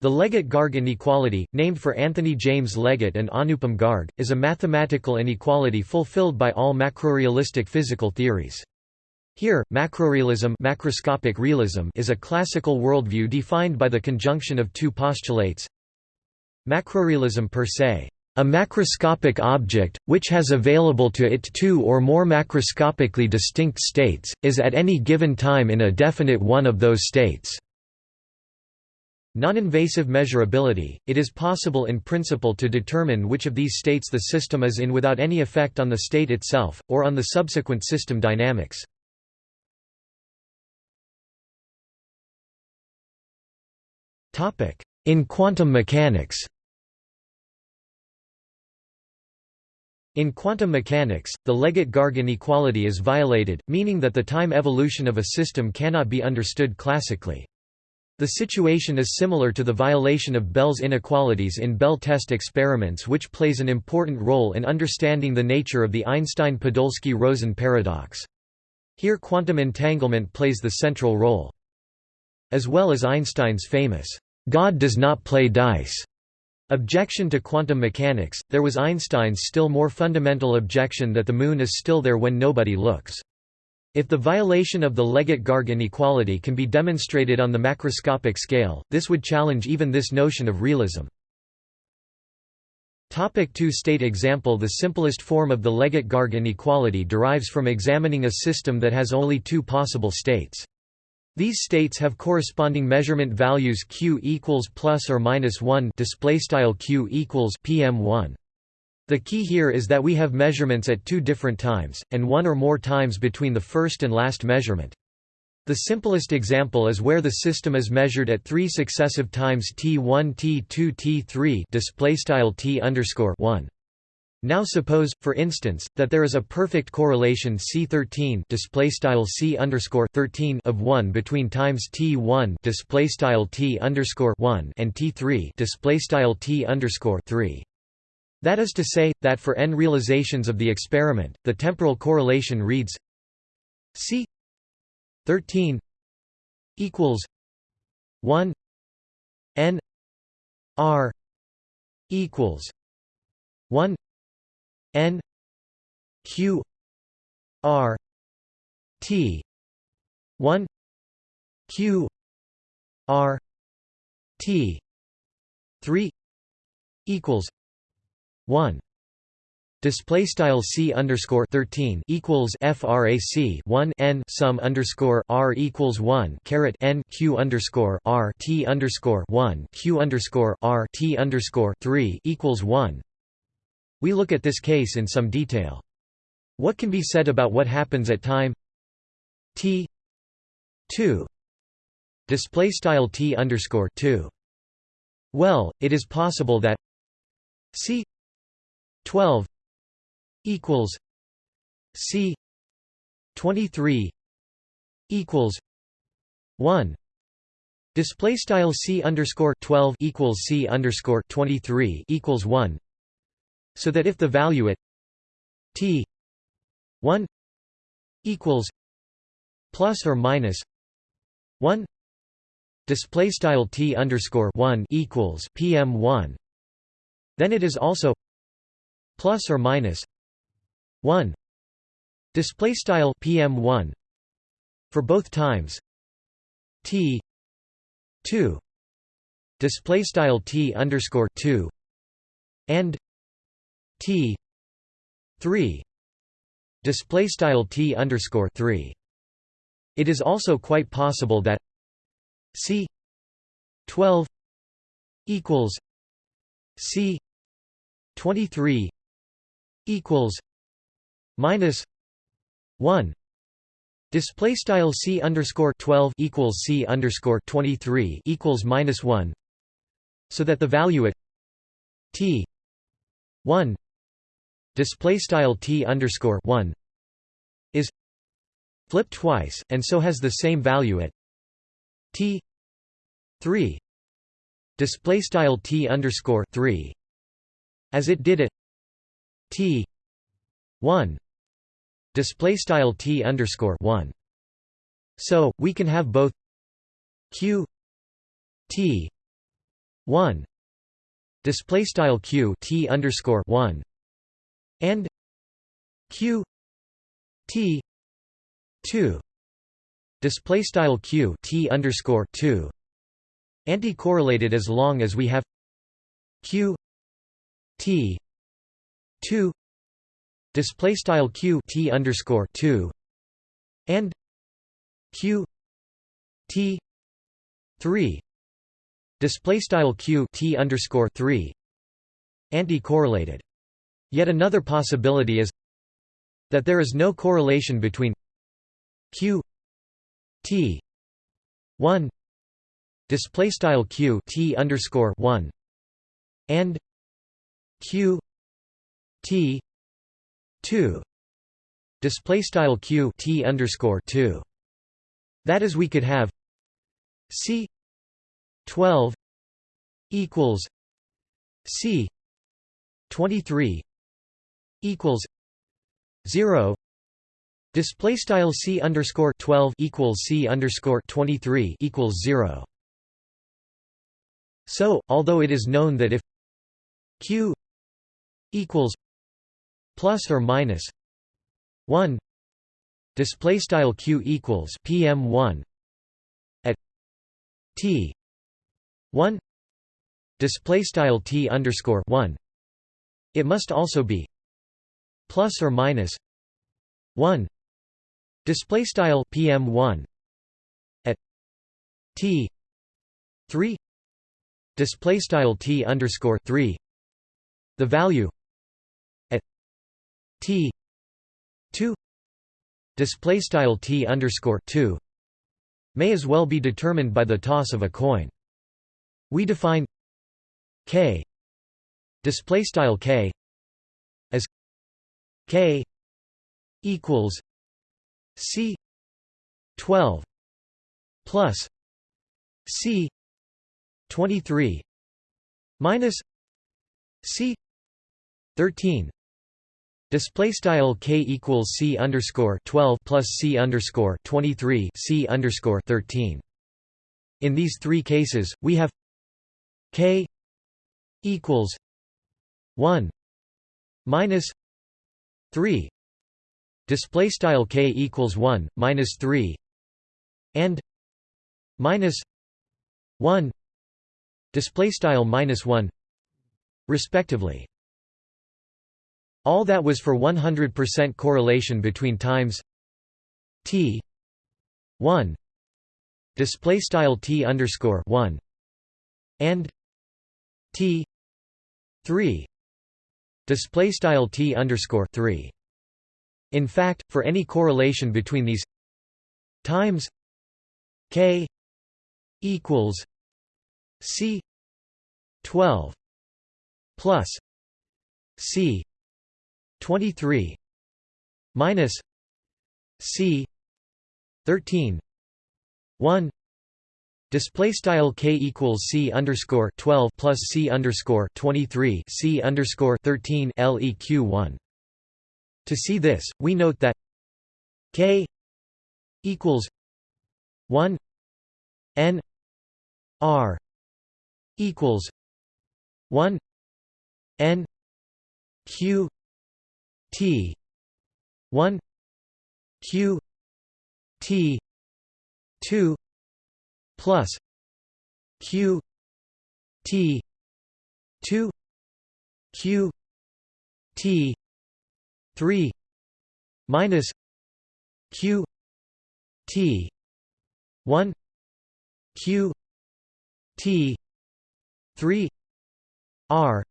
The Leggett-Garg inequality, named for Anthony James Leggett and Anupam Garg, is a mathematical inequality fulfilled by all macrorealistic physical theories. Here, macrorealism, macroscopic realism is a classical worldview defined by the conjunction of two postulates. Macrorealism per se, a macroscopic object, which has available to it two or more macroscopically distinct states, is at any given time in a definite one of those states. Non-invasive measurability, it is possible in principle to determine which of these states the system is in without any effect on the state itself, or on the subsequent system dynamics. In quantum mechanics In quantum mechanics, the Leggett-Garg inequality is violated, meaning that the time evolution of a system cannot be understood classically. The situation is similar to the violation of Bell's inequalities in Bell test experiments which plays an important role in understanding the nature of the Einstein-Podolsky-Rosen paradox. Here quantum entanglement plays the central role. As well as Einstein's famous, "'God does not play dice' objection to quantum mechanics, there was Einstein's still more fundamental objection that the Moon is still there when nobody looks. If the violation of the Leggett-Garg inequality can be demonstrated on the macroscopic scale, this would challenge even this notion of realism. Topic two-state example The simplest form of the Leggett-Garg inequality derives from examining a system that has only two possible states. These states have corresponding measurement values q equals plus or minus 1 display style q equals pm1 the key here is that we have measurements at two different times, and one or more times between the first and last measurement. The simplest example is where the system is measured at three successive times t1 t2 t3 display style t underscore 1. Now suppose, for instance, that there is a perfect correlation C13 display style C underscore 13 of 1 between times T1 display style T underscore 1 and T3 display style T underscore 3. That is to say, that for n realizations of the experiment, the temporal correlation reads C 13 equals 1 n r equals 1 n q r t 1 q r t 3 equals 1 Display style c underscore thirteen equals frac one n sum underscore r equals one caret n q underscore r t underscore one q underscore r t underscore three equals one. We look at this case in some detail. What can be said about what happens at time t two display style t underscore two? Well, it is possible that c 12 equals C 23 equals 1 display style C underscore 12 equals C underscore 23 equals 1 so that if the value at T 1 equals plus or minus 1 display style T underscore 1 equals PM 1 then it is also plus or minus 1 display style pm1 for both times. T 2 display style t underscore 2 and t 3 display style t underscore 3 it is also quite possible that c 12 equals c 23 equals minus 1 display style c underscore 12 equals c underscore 23 equals minus 1 so that the value at t 1 display style t underscore 1 is flipped twice and so has the same value at t 3 display style t underscore 3 as it did at T one. Display style T underscore one. So we can have both Q T 1 display style q t underscore 1 and q t 2 display style q t underscore 2 anti-correlated as long as we have q t 2 display style q t underscore 2 and q t 3 display style q t underscore 3 anti-correlated yet another possibility is that there is no correlation between q t 1 display style q t underscore 1 and q t 2 display style q t underscore 2 that is we could have c 12 equals c 23 equals 0 display style c underscore 12 equals c underscore 23 equals 0 so although it is known that if q equals plus or minus 1 display style q equals pm1 at t 1 display style t underscore 1 it must also be plus or minus 1 display style pm1 at t 3 display style t underscore 3 the value t 2 display style t underscore 2 may as well be determined by the toss of a coin. We define k display style k as k equals c 12 plus c 23 minus c 13 Display style k equals c underscore 12 plus c underscore 23 c underscore 13. In these three cases, we have k equals 1 minus 3 display style k equals 1 minus 3 and minus 1 display style minus 1 respectively all that was for 100% correlation between times t 1 display style t underscore 1 and t 3 display style t underscore 3 in fact, for any correlation between these times k equals c 12 plus c 23 minus c 13 1 Display style k equals c underscore 12 plus c underscore 23 c underscore 13 leq 1 to see this, we note that k equals 1 n r equals 1 n q t. 1 q t 2 plus q t 2 q t 3 minus q t 1 q t 3 r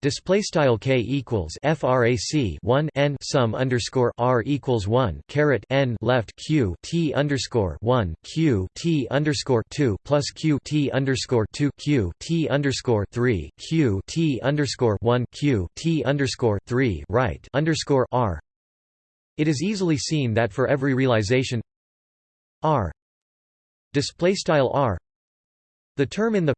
Display style k equals frac 1 n sum underscore r equals 1 caret n left q t underscore 1 q t underscore 2 plus q t underscore 2 q t underscore 3 q t underscore 1 q t underscore 3 right underscore r. It is easily seen that for every realization r display style r the term in the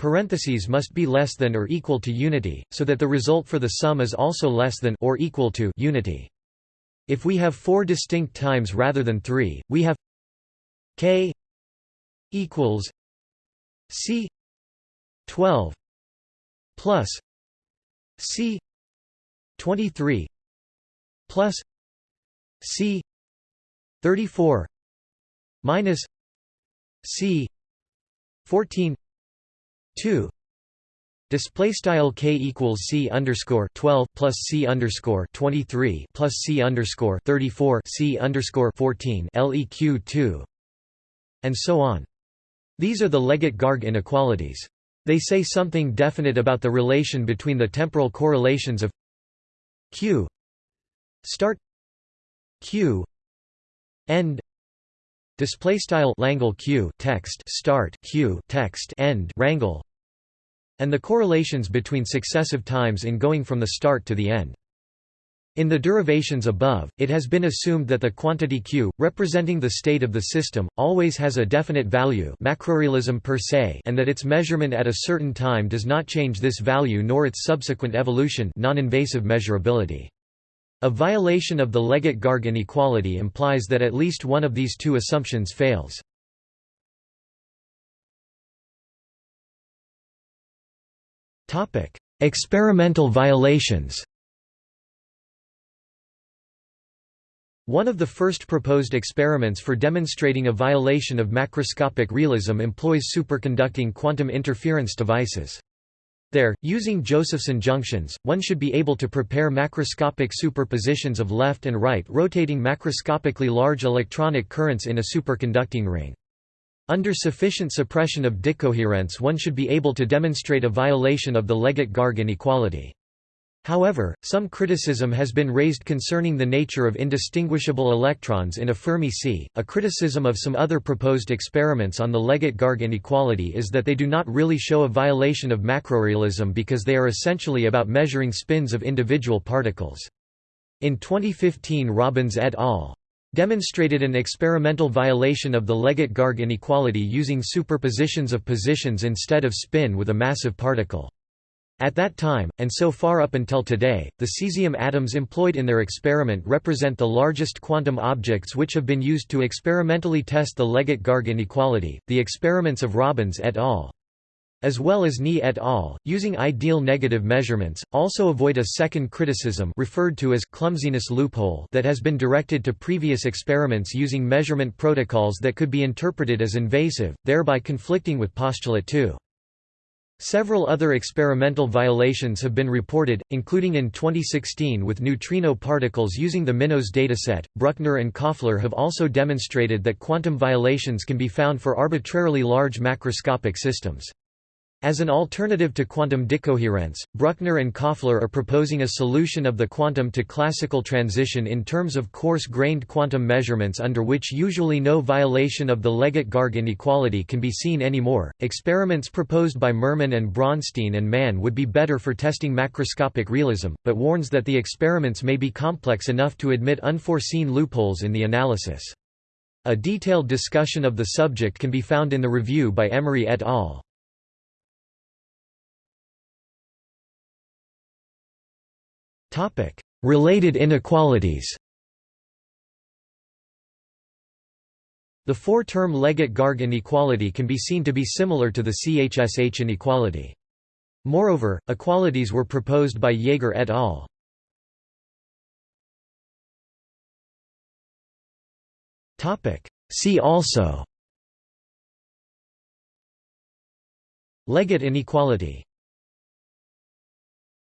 Parentheses must be less than or equal to unity, so that the result for the sum is also less than or equal to unity. If we have four distinct times rather than three, we have k equals c 12 plus C 23 plus C 34 minus C 14 2 Display style k equals c underscore twelve plus c underscore twenty three plus c underscore thirty four c underscore fourteen leq two, and so on. These are the Leggett-Garg inequalities. They say something definite about the relation between the temporal correlations of q start q end display style Langle q text start q text end rangle and the correlations between successive times in going from the start to the end. In the derivations above, it has been assumed that the quantity q, representing the state of the system, always has a definite value macrorealism per se and that its measurement at a certain time does not change this value nor its subsequent evolution non-invasive measurability. A violation of the Leggett-Garg inequality implies that at least one of these two assumptions fails. Topic: Experimental violations. One of the first proposed experiments for demonstrating a violation of macroscopic realism employs superconducting quantum interference devices. There, using Josephson junctions, one should be able to prepare macroscopic superpositions of left and right rotating macroscopically large electronic currents in a superconducting ring. Under sufficient suppression of decoherence one should be able to demonstrate a violation of the Leggett-Garg inequality. However, some criticism has been raised concerning the nature of indistinguishable electrons in a Fermi sea. A criticism of some other proposed experiments on the Leggett-Garg inequality is that they do not really show a violation of macrorealism because they are essentially about measuring spins of individual particles. In 2015 Robens et al demonstrated an experimental violation of the Leggett-Garg inequality using superpositions of positions instead of spin with a massive particle. At that time, and so far up until today, the cesium atoms employed in their experiment represent the largest quantum objects which have been used to experimentally test the Leggett-Garg inequality. The experiments of Robens et al as well as Knee et al., using ideal negative measurements, also avoid a second criticism referred to as clumsiness loophole that has been directed to previous experiments using measurement protocols that could be interpreted as invasive, thereby conflicting with postulate 2. Several other experimental violations have been reported, including in 2016 with neutrino particles using the MINOS dataset. Brukner and Kofler have also demonstrated that quantum violations can be found for arbitrarily large macroscopic systems. As an alternative to quantum decoherence, Brukner and Kofler are proposing a solution of the quantum to classical transition in terms of coarse-grained quantum measurements under which usually no violation of the Leggett-Garg inequality can be seen anymore. Experiments proposed by Mermin and Braunstein and Mann would be better for testing macroscopic realism, but warns that the experiments may be complex enough to admit unforeseen loopholes in the analysis. A detailed discussion of the subject can be found in the review by Emary et al. Related inequalities The four-term Leggett-Garg inequality can be seen to be similar to the CHSH inequality. Moreover, equalities were proposed by Jaeger et al. See also Leggett inequality